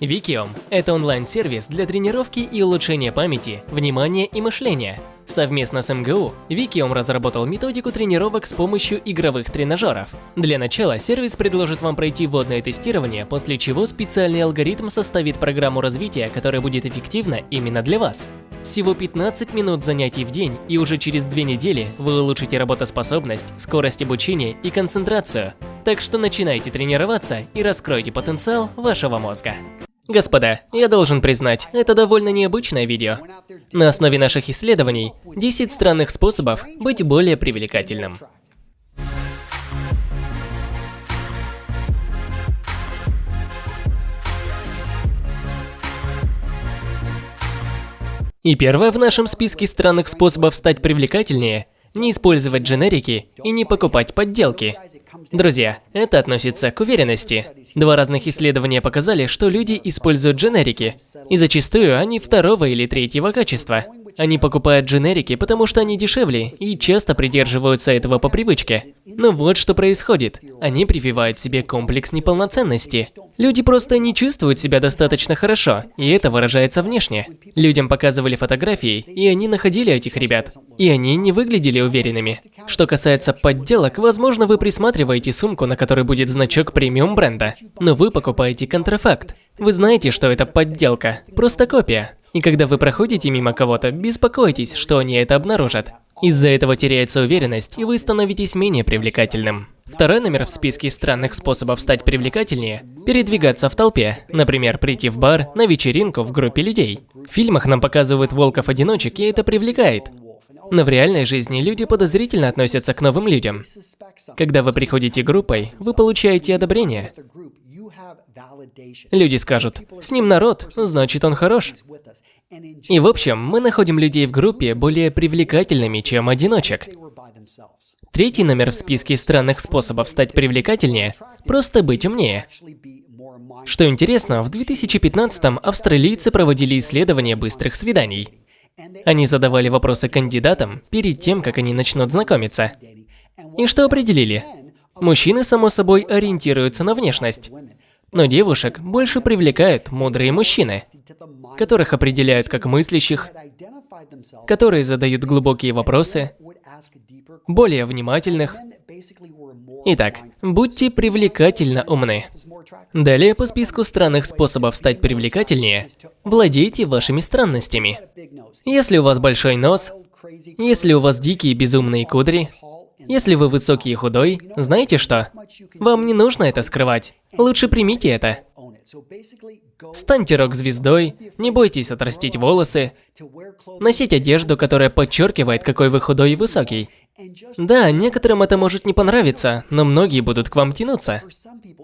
Викиом – это онлайн-сервис для тренировки и улучшения памяти, внимания и мышления. Совместно с МГУ Викиом разработал методику тренировок с помощью игровых тренажеров. Для начала сервис предложит вам пройти вводное тестирование, после чего специальный алгоритм составит программу развития, которая будет эффективна именно для вас. Всего 15 минут занятий в день, и уже через две недели вы улучшите работоспособность, скорость обучения и концентрацию. Так что начинайте тренироваться и раскройте потенциал вашего мозга. Господа, я должен признать, это довольно необычное видео. На основе наших исследований 10 странных способов быть более привлекательным. И первое в нашем списке странных способов стать привлекательнее – не использовать дженерики и не покупать подделки. Друзья, это относится к уверенности. Два разных исследования показали, что люди используют дженерики, и зачастую они второго или третьего качества. Они покупают дженерики, потому что они дешевле и часто придерживаются этого по привычке. Но вот что происходит. Они прививают себе комплекс неполноценности. Люди просто не чувствуют себя достаточно хорошо, и это выражается внешне. Людям показывали фотографии, и они находили этих ребят. И они не выглядели уверенными. Что касается подделок, возможно, вы присматриваете сумку, на которой будет значок премиум бренда. Но вы покупаете контрафакт. Вы знаете, что это подделка, просто копия. И когда вы проходите мимо кого-то, беспокойтесь, что они это обнаружат. Из-за этого теряется уверенность, и вы становитесь менее привлекательным. Второй номер в списке странных способов стать привлекательнее – передвигаться в толпе. Например, прийти в бар, на вечеринку в группе людей. В фильмах нам показывают волков-одиночек, и это привлекает. Но в реальной жизни люди подозрительно относятся к новым людям. Когда вы приходите группой, вы получаете одобрение. Люди скажут, с ним народ, значит он хорош. И в общем, мы находим людей в группе более привлекательными, чем одиночек. Третий номер в списке странных способов стать привлекательнее – просто быть умнее. Что интересно, в 2015-м австралийцы проводили исследование быстрых свиданий. Они задавали вопросы кандидатам перед тем, как они начнут знакомиться. И что определили? Мужчины, само собой, ориентируются на внешность. Но девушек больше привлекают мудрые мужчины, которых определяют как мыслящих, которые задают глубокие вопросы, более внимательных. Итак, будьте привлекательно умны. Далее по списку странных способов стать привлекательнее, владейте вашими странностями. Если у вас большой нос, если у вас дикие безумные кудри, если вы высокий и худой, знаете что? Вам не нужно это скрывать. Лучше примите это. Станьте рок-звездой, не бойтесь отрастить волосы, носить одежду, которая подчеркивает, какой вы худой и высокий. Да, некоторым это может не понравиться, но многие будут к вам тянуться.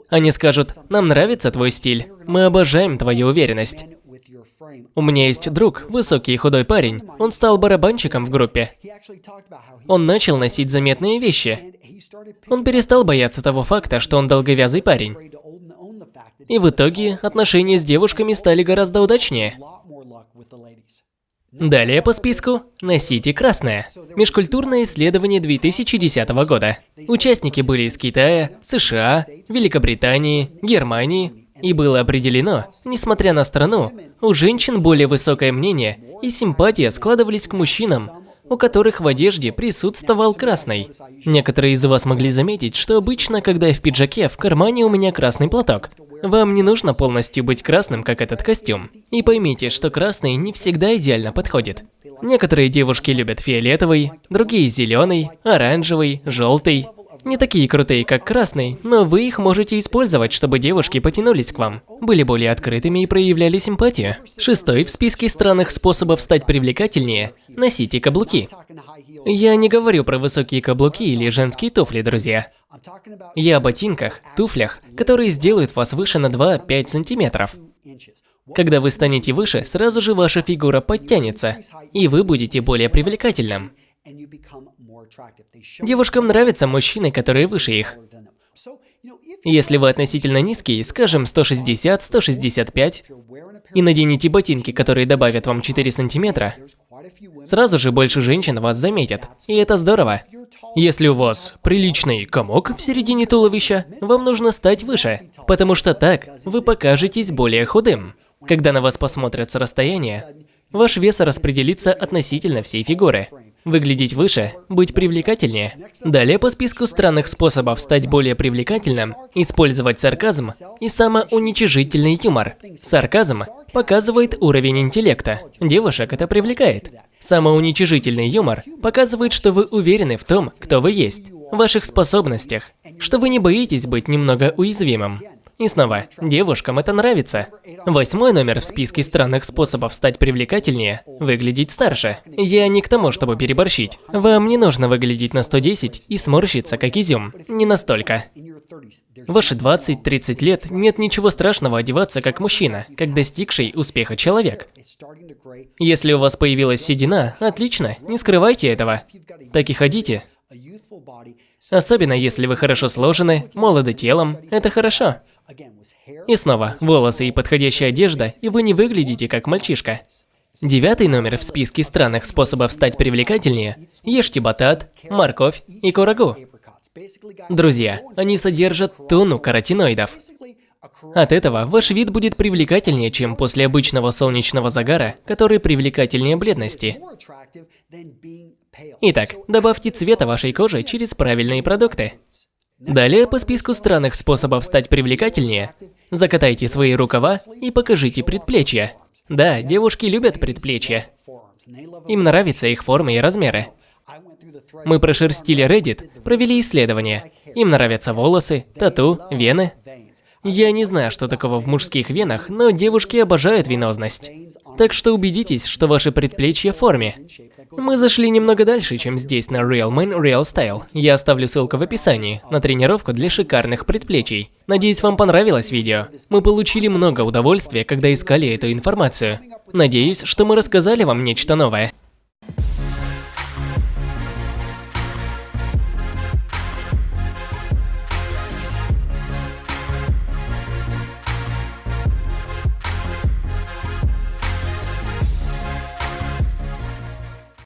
Они скажут, нам нравится твой стиль, мы обожаем твою уверенность. У меня есть друг, высокий и худой парень. Он стал барабанщиком в группе. Он начал носить заметные вещи. Он перестал бояться того факта, что он долговязый парень. И в итоге отношения с девушками стали гораздо удачнее. Далее по списку «Носите красное» – межкультурное исследование 2010 года. Участники были из Китая, США, Великобритании, Германии, и было определено, несмотря на страну, у женщин более высокое мнение и симпатия складывались к мужчинам, у которых в одежде присутствовал красный. Некоторые из вас могли заметить, что обычно, когда я в пиджаке, в кармане у меня красный платок. Вам не нужно полностью быть красным, как этот костюм. И поймите, что красный не всегда идеально подходит. Некоторые девушки любят фиолетовый, другие зеленый, оранжевый, желтый, не такие крутые, как красный, но вы их можете использовать, чтобы девушки потянулись к вам, были более открытыми и проявляли симпатию. Шестой в списке странных способов стать привлекательнее – носите каблуки. Я не говорю про высокие каблуки или женские туфли, друзья. Я о ботинках, туфлях, которые сделают вас выше на 2-5 сантиметров. Когда вы станете выше, сразу же ваша фигура подтянется, и вы будете более привлекательным. Девушкам нравятся мужчины, которые выше их. Если вы относительно низкий, скажем 160-165, и наденете ботинки, которые добавят вам 4 сантиметра, Сразу же больше женщин вас заметят, и это здорово. Если у вас приличный комок в середине туловища, вам нужно стать выше, потому что так вы покажетесь более худым. Когда на вас посмотрят с расстояния, ваш вес распределится относительно всей фигуры. Выглядеть выше, быть привлекательнее. Далее по списку странных способов стать более привлекательным, использовать сарказм и самоуничижительный юмор. Сарказм показывает уровень интеллекта. Девушек это привлекает. Самоуничижительный юмор показывает, что вы уверены в том, кто вы есть, в ваших способностях, что вы не боитесь быть немного уязвимым. И снова, девушкам это нравится. Восьмой номер в списке странных способов стать привлекательнее – выглядеть старше. Я не к тому, чтобы переборщить. Вам не нужно выглядеть на 110 и сморщиться, как изюм. Не настолько. Ваши 20-30 лет нет ничего страшного одеваться как мужчина, как достигший успеха человек. Если у вас появилась седина, отлично, не скрывайте этого. Так и ходите. Особенно если вы хорошо сложены, молоды телом, это хорошо. И снова, волосы и подходящая одежда, и вы не выглядите как мальчишка. Девятый номер в списке странных способов стать привлекательнее – ешьте батат, морковь и курагу. Друзья, они содержат тонну каротиноидов. От этого ваш вид будет привлекательнее, чем после обычного солнечного загара, который привлекательнее бледности. Итак, добавьте цвета вашей кожи через правильные продукты. Далее по списку странных способов стать привлекательнее. Закатайте свои рукава и покажите предплечья. Да, девушки любят предплечья. Им нравятся их формы и размеры. Мы прошерстили Reddit, провели исследования. Им нравятся волосы, тату, вены. Я не знаю, что такого в мужских венах, но девушки обожают венозность. Так что убедитесь, что ваши предплечья в форме. Мы зашли немного дальше, чем здесь на Real Man Real Style. Я оставлю ссылку в описании на тренировку для шикарных предплечий. Надеюсь, вам понравилось видео. Мы получили много удовольствия, когда искали эту информацию. Надеюсь, что мы рассказали вам нечто новое.